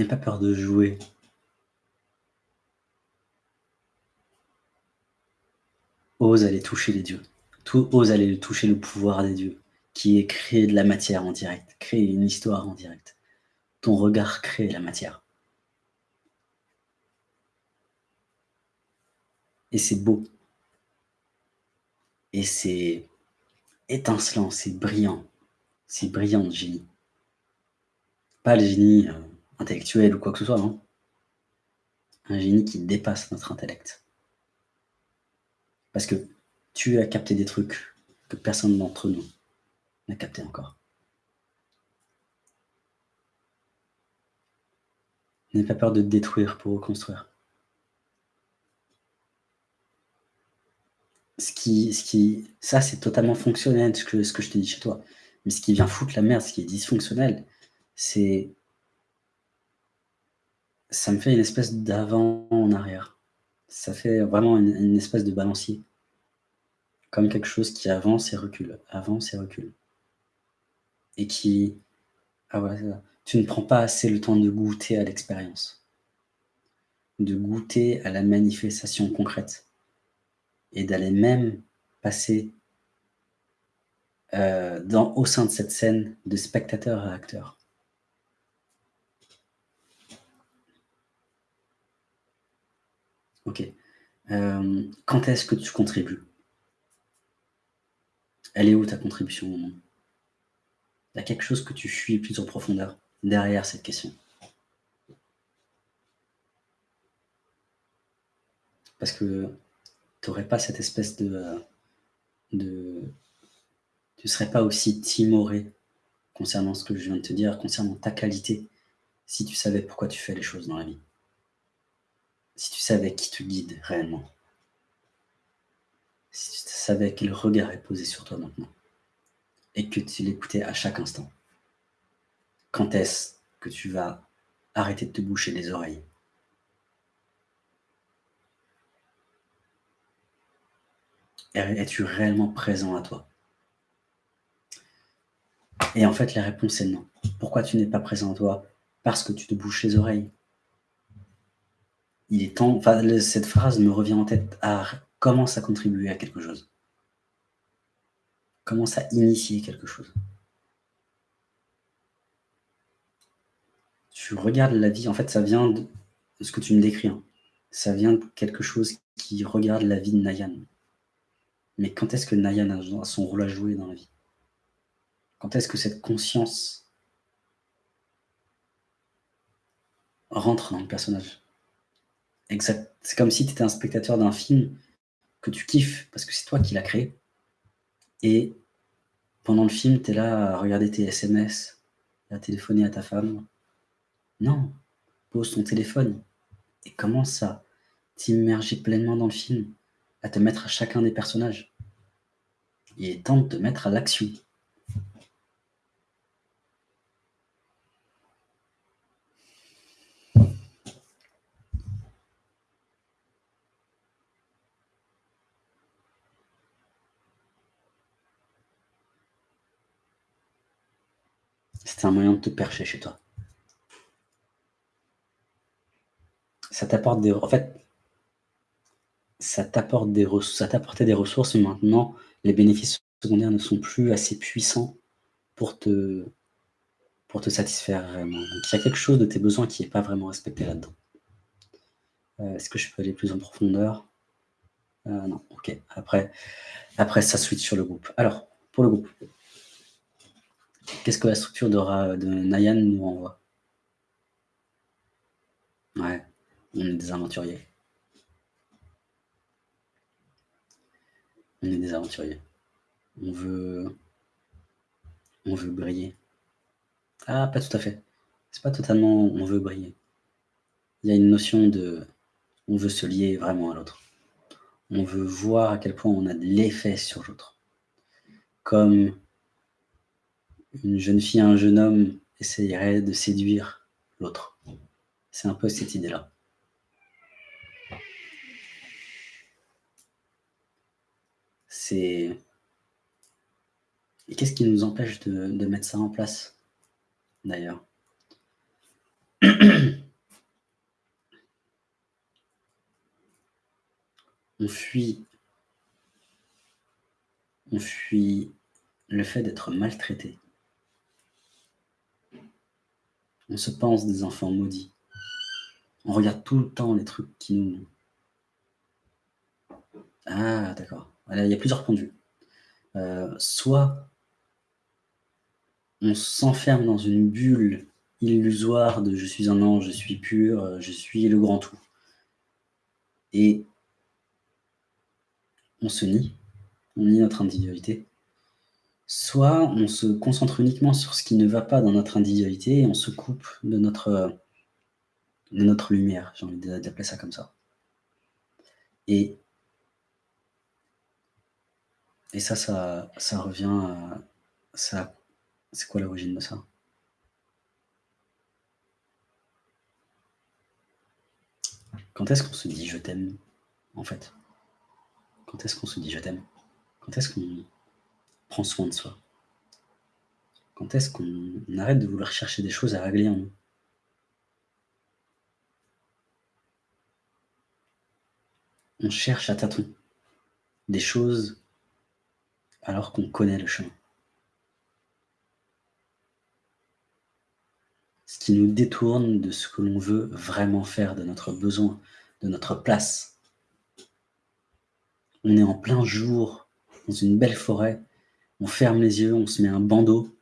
N'aie pas peur de jouer. Ose aller toucher les dieux. Ose aller toucher le pouvoir des dieux, qui est créer de la matière en direct, créer une histoire en direct. Ton regard crée la matière. Et c'est beau. Et c'est étincelant, c'est brillant. C'est brillant le génie. Pas le génie euh, intellectuel ou quoi que ce soit, non. Un génie qui dépasse notre intellect. Parce que tu as capté des trucs que personne d'entre nous n'a capté encore. N'aie pas peur de détruire pour reconstruire. Ce qui, ça, c'est totalement fonctionnel, ce que, ce que je t'ai dit chez toi. Mais ce qui vient foutre la merde, ce qui est dysfonctionnel, c'est... Ça me fait une espèce d'avant en arrière. Ça fait vraiment une, espèce de balancier. Comme quelque chose qui avance et recule, avance et recule. Et qui... Ah ouais, ça. Tu ne prends pas assez le temps de goûter à l'expérience. De goûter à la manifestation concrète. Et d'aller même passer euh, au sein de cette scène de spectateur à acteur. Ok. Euh, quand est-ce que tu contribues? Elle est où ta contribution Il y a quelque chose que tu fuis plus en profondeur derrière cette question. Parce que tu n'aurais pas cette espèce de, de, tu ne serais pas aussi timoré concernant ce que je viens de te dire, concernant ta qualité, si tu savais pourquoi tu fais les choses dans la vie. Si tu savais qui te guide réellement. Si tu savais quel regard est posé sur toi maintenant. Et que tu l'écoutais à chaque instant. Quand est-ce que tu vas arrêter de te boucher les oreilles? Es-tu réellement présent à toi? Et en fait, la réponse est non. Pourquoi tu n'es pas présent toi? Parce que tu te bouches les oreilles. Il est temps, cette phrase me revient en tête. à commence à contribuer à quelque chose. Commence à initier quelque chose. Tu regardes la vie, en fait, ça vient de ce que tu me décris. Hein. Ça vient de quelque chose qui regarde la vie de Nayan. Mais quand est-ce que Nayan a son rôle à jouer dans la vie? Quand est-ce que cette conscience rentre dans le personnage? Exact. C'est comme si tu étais un spectateur d'un film que tu kiffes parce que c'est toi qui l'as créé. Et pendant le film, tu es là à regarder tes SMS, à téléphoner à ta femme. Non, pose ton téléphone et commence à t'immerger pleinement dans le film, à te mettre à chacun des personnages. Et tente de te mettre à l'action. C'est un moyen de te percher chez toi. Ça t'apporte des... En fait, ça t'apporte des ça t'apportait des ressources, mais maintenant, les bénéfices secondaires ne sont plus assez puissants pour te, pour te satisfaire vraiment. Donc, il y a quelque chose de tes besoins qui n'est pas vraiment respecté là-dedans. Euh, est-ce que je peux aller plus en profondeur? Euh, Non, ok. Après, après, ça switch sur le groupe. Alors, pour le groupe, Qu'est-ce que la structure de, de Nayan nous envoie Ouais, on est des aventuriers. On est des aventuriers. On veut... On veut briller. Ah, pas tout à fait. C'est pas totalement on veut briller. Il y a une notion de... On veut se lier vraiment à l'autre. On veut voir à quel point on a de l'effet sur l'autre. Comme une jeune fille, un jeune homme essayerait de séduire l'autre. C'est un peu cette idée-là. C'est... Et qu'est-ce qui nous empêche de, mettre ça en place, d'ailleurs On fuit on fuit le fait d'être maltraité. On se pense des enfants maudits. On regarde tout le temps les trucs qui nous... Ah, d'accord. Il y a plusieurs points de vue. Euh, soit on s'enferme dans une bulle illusoire de « je suis un ange, je suis pur, je suis le grand tout ». Et on se nie, on nie notre individualité. Soit on se concentre uniquement sur ce qui ne va pas dans notre individualité et on se coupe de notre, de notre lumière, j'ai envie d'appeler ça comme ça. Et, et ça, ça, ça revient à... Ça, c'est quoi l'origine de ça? Quand est-ce qu'on se dit « je t'aime » en fait? Quand est-ce qu'on se dit « je t'aime » Quand est-ce qu'on prend soin de soi Quand est-ce qu'on arrête de vouloir chercher des choses à régler en nous? On cherche à tâtons des choses alors qu'on connaît le chemin. Ce qui nous détourne de ce que l'on veut vraiment faire, de notre besoin, de notre place. On est en plein jour, dans une belle forêt, on ferme les yeux, on se met un bandeau,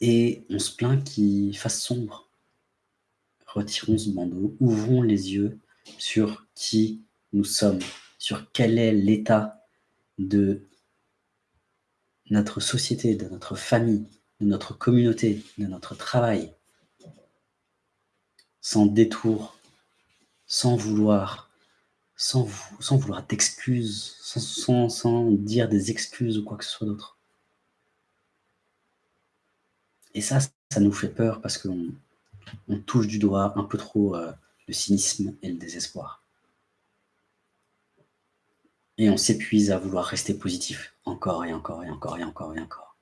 et on se plaint qu'il fasse sombre. Retirons ce bandeau, ouvrons les yeux sur qui nous sommes, sur quel est l'état de notre société, de notre famille, de notre communauté, de notre travail, sans détour, sans vouloir, sans, vouloir d'excuses, sans, dire des excuses ou quoi que ce soit d'autre. Et ça, ça nous fait peur parce qu'on on touche du doigt un peu trop euh, le cynisme et le désespoir. Et on s'épuise à vouloir rester positif encore et encore et encore et encore et encore.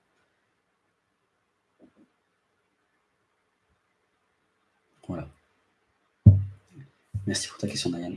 Voilà. Merci pour ta question, Diane.